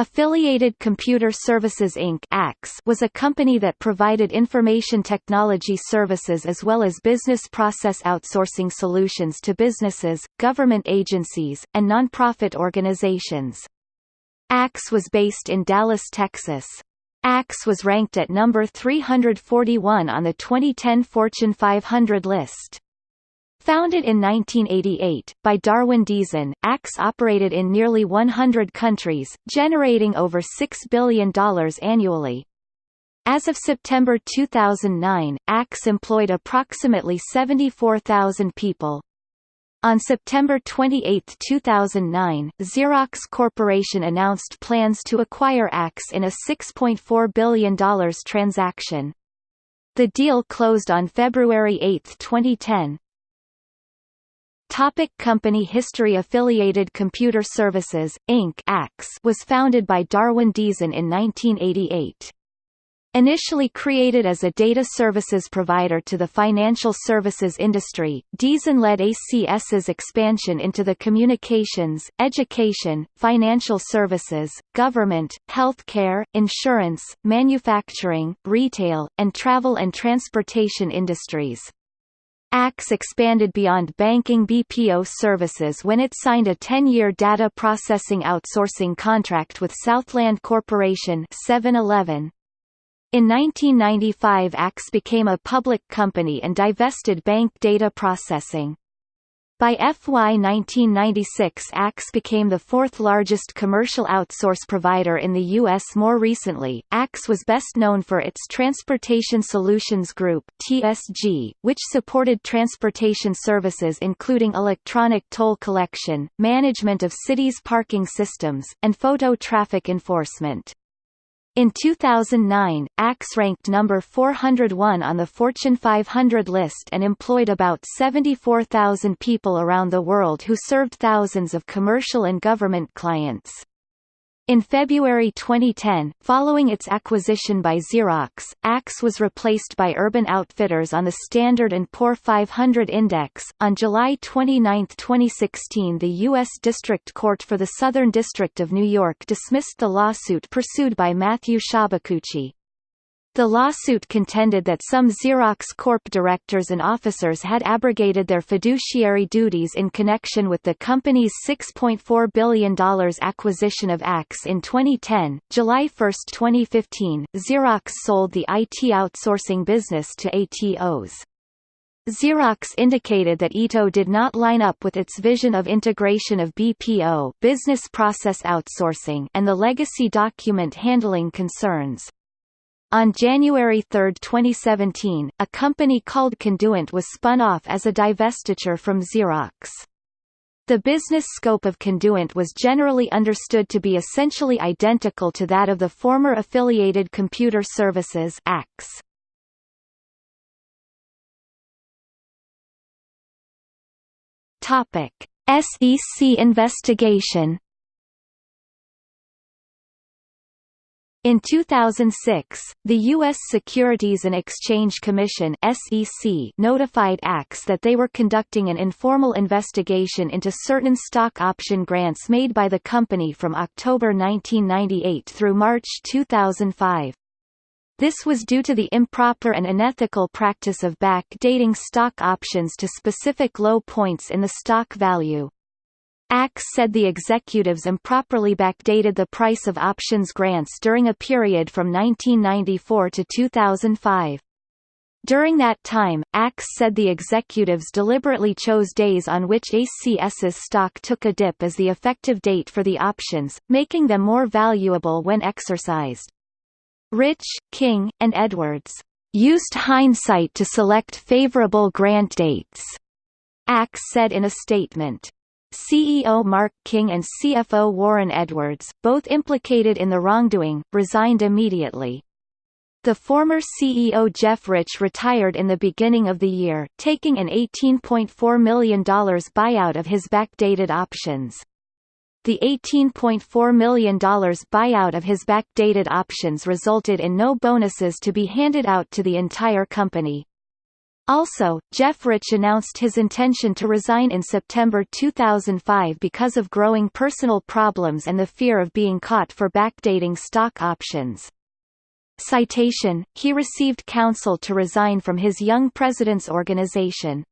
Affiliated Computer Services Inc. was a company that provided information technology services as well as business process outsourcing solutions to businesses, government agencies, and nonprofit organizations. ACS was based in Dallas, Texas. ACS was ranked at number 341 on the 2010 Fortune 500 list. Founded in 1988, by Darwin Deason, ACS operated in nearly 100 countries, generating over $6 billion annually. As of September 2009, ACS employed approximately 74,000 people. On September 28, 2009, Xerox Corporation announced plans to acquire ACS in a $6.4 billion transaction. The deal closed on February 8, 2010. Topic company history Affiliated Computer Services, Inc. was founded by Darwin Deason in 1988. Initially created as a data services provider to the financial services industry, Deason led ACS's expansion into the communications, education, financial services, government, healthcare, insurance, manufacturing, retail, and travel and transportation industries. ACS expanded beyond banking BPO services when it signed a 10-year data processing outsourcing contract with Southland Corporation 7-Eleven. In 1995 ACS became a public company and divested bank data processing. By FY 1996 ACS became the fourth largest commercial outsource provider in the U.S. More recently, ACS was best known for its Transportation Solutions Group TSG, which supported transportation services including electronic toll collection, management of cities' parking systems, and photo traffic enforcement. In 2009, ACS ranked number 401 on the Fortune 500 list and employed about 74,000 people around the world who served thousands of commercial and government clients. In February 2010, following its acquisition by Xerox, ACS was replaced by Urban Outfitters on the Standard & Poor 500 Index. On July 29, 2016 the U.S. District Court for the Southern District of New York dismissed the lawsuit pursued by Matthew Sciabacucchi. The lawsuit contended that some Xerox Corp directors and officers had abrogated their fiduciary duties in connection with the company's $6.4 billion acquisition of ACS in 2010. July 1, 2015, Xerox sold the IT outsourcing business to Atos. Xerox indicated that ITO did not line up with its vision of integration of BPO business process outsourcing and the legacy document handling concerns. On January 3, 2017, a company called Conduent was spun off as a divestiture from Xerox. The business scope of Conduent was generally understood to be essentially identical to that of the former Affiliated Computer Services. Topic: SEC investigation In 2006, the U.S. Securities and Exchange Commission (SEC) notified ACS that they were conducting an informal investigation into certain stock option grants made by the company from October 1998 through March 2005. This was due to the improper and unethical practice of back-dating stock options to specific low points in the stock value. ACS said the executives improperly backdated the price of options grants during a period from 1994 to 2005. During that time, ACS said the executives deliberately chose days on which ACS's stock took a dip as the effective date for the options, making them more valuable when exercised. Rich, King, and Edwards used hindsight to select favorable grant dates, ACS said in a statement. CEO Mark King and CFO Warren Edwards, both implicated in the wrongdoing, resigned immediately. The former CEO Jeff Rich retired in the beginning of the year, taking an $18.4 million buyout of his backdated options. The $18.4 million buyout of his backdated options resulted in no bonuses to be handed out to the entire company. Also, Jeff Rich announced his intention to resign in September 2005 because of growing personal problems and the fear of being caught for backdating stock options. Citation, he received counsel to resign from his Young Presidents Organization,